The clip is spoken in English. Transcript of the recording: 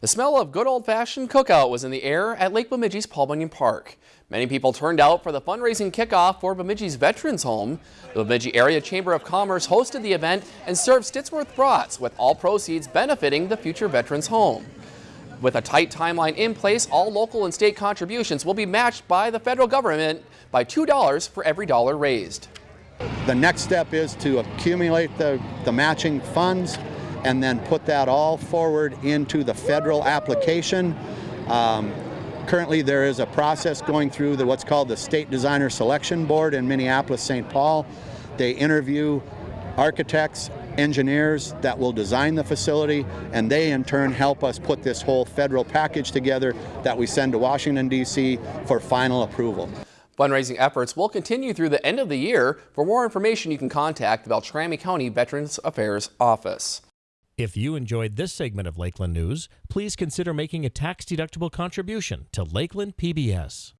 The smell of good old-fashioned cookout was in the air at Lake Bemidji's Paul Bunyan Park. Many people turned out for the fundraising kickoff for Bemidji's Veterans Home. The Bemidji Area Chamber of Commerce hosted the event and served Stittsworth brats with all proceeds benefiting the future Veterans Home. With a tight timeline in place, all local and state contributions will be matched by the federal government by $2 for every dollar raised. The next step is to accumulate the, the matching funds and then put that all forward into the federal application. Um, currently there is a process going through the, what's called the State Designer Selection Board in Minneapolis, St. Paul. They interview architects, engineers that will design the facility, and they in turn help us put this whole federal package together that we send to Washington, D.C. for final approval. Fundraising efforts will continue through the end of the year. For more information, you can contact the Beltrami County Veterans Affairs Office. If you enjoyed this segment of Lakeland News, please consider making a tax-deductible contribution to Lakeland PBS.